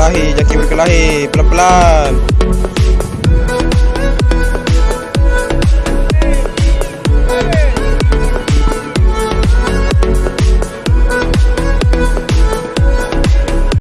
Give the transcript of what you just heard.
berkelahi, jaki berkelahi pelan-pelan.